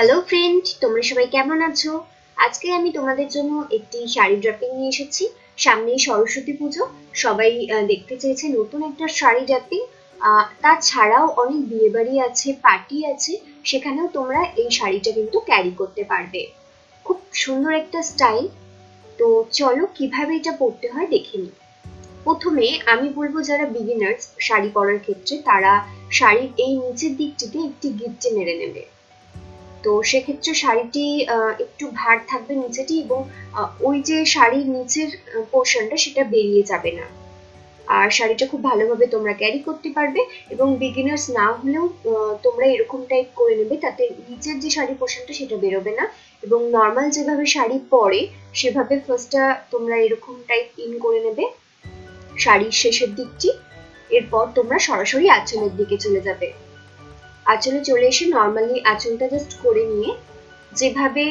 Hello friend তোমরা সবাই কেমন আছো? আজকে আমি তোমাদের জন্য একটি শাড়ি ড্রাপিং নিয়ে এসেছি। সামনেই সরস্বতী পুজো। সবাই দেখতে চেয়েছে নতুন একটা শাড়ি ড্রাপিং তাছাড়াও অনেক বিয়ে বাড়ি আছে পার্টি আছে। সেখানেও তোমরা এই শাড়িটা কিন্তু ক্যারি করতে পারবে। খুব সুন্দর একটা স্টাইল তো চলো কীভাবে এটা পরতে হয় দেখে নিই। প্রথমে আমি বলব যারা বিগিনার্স শাড়ি পরার ক্ষেত্রে, তারা শাড়ির এই নিচের দিকটিতে একটি গিফটে মেরে নেবে। তো সেক্ষেত্রে শাড়িটি একটু ভার থাকবে নিচেটি এবং ওই যে শাড়ির নিচের পোর্শনটা সেটা বেরিয়ে যাবে না। আর শাড়িটা খুব ভালোভাবে তোমরা ক্যারি করতে পারবে এবং বিগিনার্স না হলেও তোমরা এরকম টাইপ করে নেবে তাতে নিচের যে শাড়ি পোর্শনটা সেটা বেরোবে না এবং নর্মাল যেভাবে শাড়ি পরে সেভাবে ফার্স্টটা তোমরা এরকম টাইপ ইন করে নেবে শাড়ির শেষের দিকটি। এরপর তোমরা সরাসরি আঁচলের দিকে চলে যাবে। আঁচলে চলে এসে নর্মালি আঁচলটা জাস্ট করে নিয়ে যেভাবে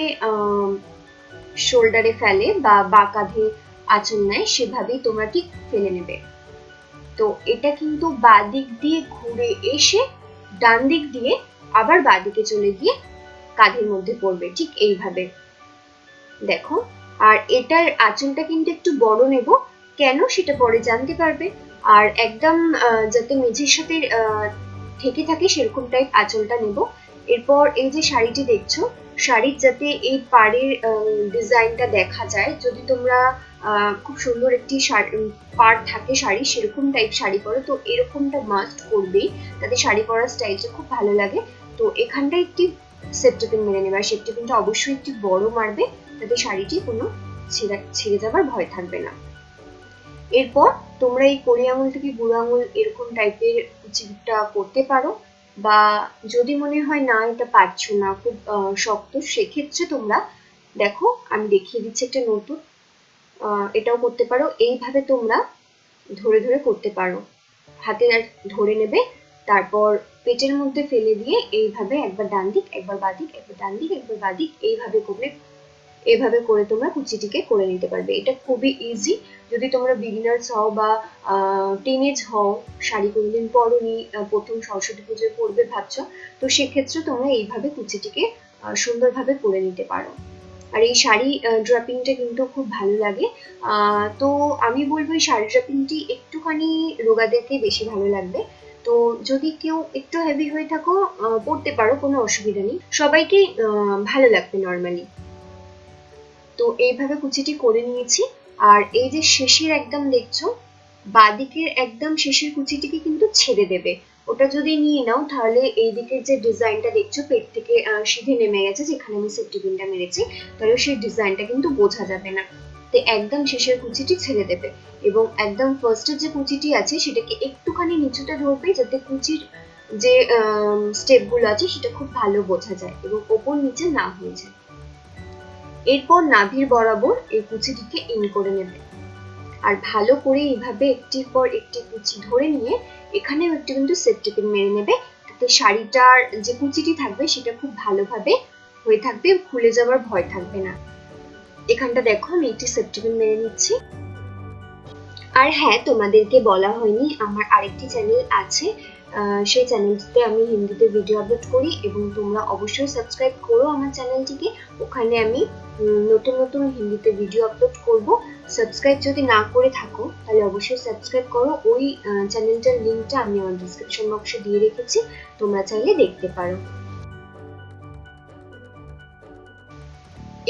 শোল্ডারে ফেলে বা বা কাঁধে আঁচল নেয়, সেভাবেই তোমরা ঠিক ফেলে নেবে। তো এটা কিন্তু বাঁ দিক দিয়ে ঘুরে এসে ডান দিক দিয়ে আবার বাঁ দিকে চলে গিয়ে কাঁধের মধ্যে পড়বে, ঠিক এইভাবে। দেখো, আর এটার আঁচলটা কিন্তু একটু বড় নেব, কেন সেটা পরে জানতে পারবে। আর একদম যাতে মেঝের সাথে আহ, থেকে সেরকম টাইপ আঁচলটা নেব। এরপর এই যে শাড়িটি দেখছ শাড়ির যাতে এই পাড়ের ডিজাইনটা দেখা যায় যদি তোমরা খুব সুন্দর একটি পাড় থাকে শাড়ি সেরকম টাইপ শাড়ি পরো তো এরকমটা মাস্ট করবেই। তাতে শাড়ি পরার স্টাইলটা খুব ভালো লাগে। তো এখানটা একটি সেপ্টেপিন মেরে নেবে আর সেপ্টেপিনটা অবশ্যই একটি বড় মারবে তাতে শাড়িটি কোনো ছিঁড়া ছিঁড়ে যাবার ভয় থাকবে না। এরপর তোমরা এই কড়ি আঙুল থেকে বুড়ো আঙুল এরকম টাইপের কুচিটা করতে পারো বা যদি মনে হয় না এটা পারছ না, খুব শক্ত, সেক্ষেত্রে তোমরা দেখো, আমি দেখিয়ে দিচ্ছি একটা নতুন এটাও করতে পারো, এইভাবে তোমরা ধরে ধরে করতে পারো। হাতে ধরে নেবে, তারপর পেটের মধ্যে ফেলে দিয়ে এইভাবে একবার ডান দিক, একবার বাদিক একবার ডান দিক, একবার বাদিক এইভাবে করলে এভাবে করে তোমরা কুচিটিকে করে নিতে পারবে। এটা খুবই ইজি যদি তোমরা বিগিনার্স হও বা টিনেজ হও, শাড়ি কোনোদিন পরনি প্রথম সরস্বতী পুজোয় পরবে ভাবছ, তো সেক্ষেত্রে তোমরা এইভাবে কুচিটিকে সুন্দরভাবে করে নিতে পারো। আর এই শাড়ি ড্রাপিংটা কিন্তু খুব ভালো লাগে। তো আমি বলব এই শাড়ি ড্রাপিংটি একটুখানি রোগাদেরকে বেশি ভালো লাগবে। তো যদি কেউ একটু হেভি হয়ে থাকো পরতে পারো, কোনো অসুবিধা নেই। সবাইকে ভালো লাগবে নর্মালি তো এইভাবে কুচিটি করে নিয়েছি। আর এই যে শেষের একদম দেখছ, বাদিকের একদম শেষের কুচিটিকে কিন্তু ছেড়ে দেবে। ওটা যদি নিয়ে নাও, তাহলে এই দিকের যে ডিজাইনটা দেখছ, পেট থেকে সিধে নেমে গেছে, যেখানে আমি সেফটি পিনটা মেরেছি, তাহলে সেই ডিজাইনটা কিন্তু বোঝা যাবে না। তো একদম শেষের কুচিটি ছেড়ে দেবে। এবং একদম ফার্স্টের যে কুচিটি আছে, সেটাকে একটুখানি নিচুটা ধরবে, যাতে কুচির যে স্টেপগুলো আছে, সেটা খুব ভালো বোঝা যায় এবং ওপর নিচে না হয়ে যায়। এরপর নাভির বরাবর এই কুচিটিকে ইন করে নেবে। আর ভালো করে এইভাবে একটির পর একটি কুচি ধরে নিয়ে এখানেও একটু কিন্তু সেফটি পিন মেরে নেবে। তাতে শাড়িটার যে কুচিটি থাকবে সেটা খুব ভালোভাবে হয়ে থাকবে, খুলে যাওয়ার ভয় থাকবে না। এখানটা দেখো, আমি একটি সেফটি পিন মেরে নিচ্ছি। আর হ্যাঁ তোমাদেরকে বলা হয়নি, আমার আরেকটি চ্যানেল আছে। সেই চ্যানেলটিতে আমি হিন্দিতে ভিডিও আপলোড করি এবং তোমরা অবশ্যই সাবস্ক্রাইব করো আমার চ্যানেলটিকে ওখানে আমি নতুন নতুন হিন্দিতে ভিডিও আপলোড করব। সাবস্ক্রাইব যদি না করে থাকো, তাহলে অবশ্যই সাবস্ক্রাইব করো। ওই চ্যানেলটার লিঙ্কটা আমি আমার ডিসক্রিপশন বক্সে দিয়ে রেখেছি। তোমরা চাইলে দেখতে পারো।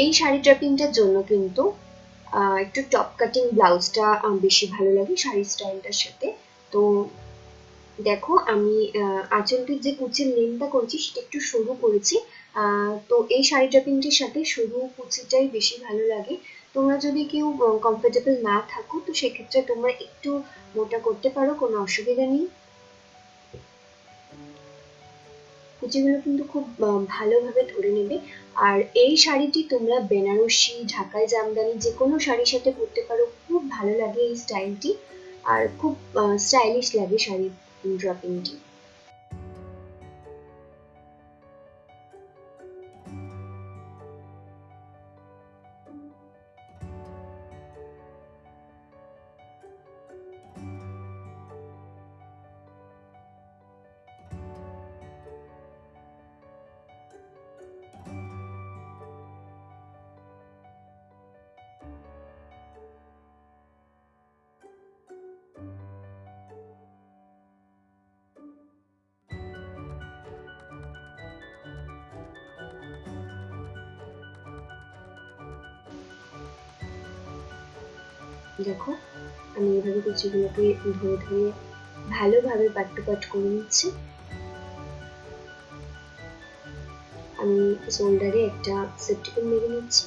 এই শাড়ি ড্রাপিংটার জন্য কিন্তু একটু টপ কাটিং ব্লাউজটা বেশি ভালো লাগে শাড়ি স্টাইলটার সাথে। তো দেখো, আমি আঁচলটির যে কুচির লেনটা করেছি, সেটা একটু সরু করেছি। তো এই শাড়ি ড্রাপিংটির সাথে সরু কুচিটাই বেশি ভালো লাগে। তোমরা যদি কেউ কমফোর্টেবল না থাকো, তো সেক্ষেত্রে তোমরা একটু মোটা করতে পারো, কোনো অসুবিধা নেই। কুচিগুলো কিন্তু খুব ভালোভাবে ধরে নেবে। আর এই শাড়িটি তোমরা বেনারসি ঢাকায় জামদানি যে কোনো শাড়ির সাথে পরতে পারো। খুব ভালো লাগে এই স্টাইলটি আর খুব স্টাইলিশ লাগে শাড়ির ড্রপিংটি দেখো, আমি এভাবে কুচিগুলোকে ধরে ধরে ভালোভাবে পাট টু পাট করে নিচ্ছি। আমি শোল্ডারে একটা সেপ্টিকন মেরে নিচ্ছি।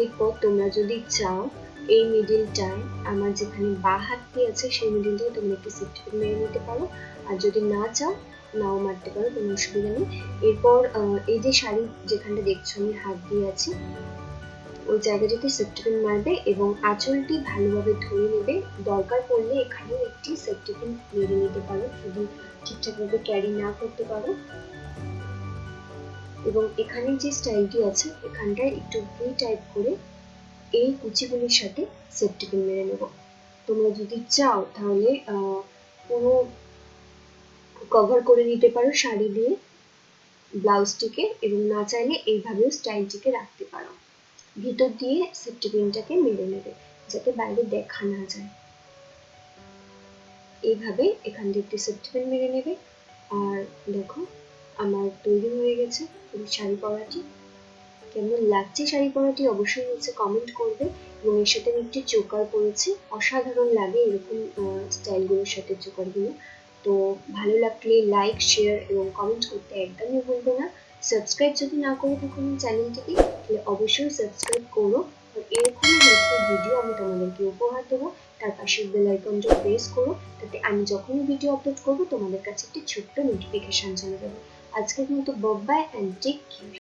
এরপর তোমরা যদি চাও এই মিডিলটায় আমার যেখানে বা হাতটি আছে, সেই মিডিলটায় তোমরা একটু সেপ্টিকন মেরে নিতে পারো। আর যদি না চাও, নাও মারতে পারো, কোনো অসুবিধা নেই। এরপর এই যে শাড়ি যেখানটা দেখছ, আমি হাত দিয়ে আছি, ওই জায়গাটিতে সেপ্টিপিন মারবে এবং আঁচলটি ভালোভাবে ধরে নেবে, দরকার পড়লে এখানেও একটি সেপ্টিপিন মেরে নিতে পারো যদি ঠিকঠাকভাবে ক্যারি না করতে পারো। এবং এখানে যে স্টাইলটি আছে, এখানটায় একটু ভি টাইপ করে এই কুচিগুলির সাথে সেপ্টিপিন মেরে নেব। তোমরা যদি চাও তাহলে পুরো কভার করে নিতে পারো শাড়ি দিয়ে ব্লাউজটিকে এবং না চাইলে এইভাবেও স্টাইলটিকে রাখতে পারো। ভিতর দিয়ে সেফটি পিনটাকে মেরে নেবে, যাতে বাইরে দেখা না যায়। এইভাবে এখান দিয়ে একটি সেফটি পিন মেরে নেবে। আর দেখো, আমার তৈরি হয়ে গেছে শাড়ি পরাটি। কেমন লাগছে শাড়ি পরাটি অবশ্যই নিচে কমেন্ট করবে এবং এর সাথে আমি একটি চোকার পরেছি। অসাধারণ লাগে এরকম স্টাইলগুলোর সাথে চোকারগুলো। তো ভালো লাগলে লাইক শেয়ার এবং কমেন্ট করতে একদমই ভুলবে না। সাবস্ক্রাইব যদি না করে থাকো চ্যানেলটিকে, তাহলে অবশ্যই সাবস্ক্রাইব করো। আর এরকম হেল্পফুল ভিডিও আমি তোমাদেরকে উপহার দেবো। তার পাশে বেল আইকনটা প্রেস করো, তাতে আমি যখনই ভিডিও আপলোড করব, তোমাদের কাছে একটি ছোট্ট নোটিফিকেশন চলে যাবে। আজকের মতো বাই অ্যান্ড টেক কেয়ার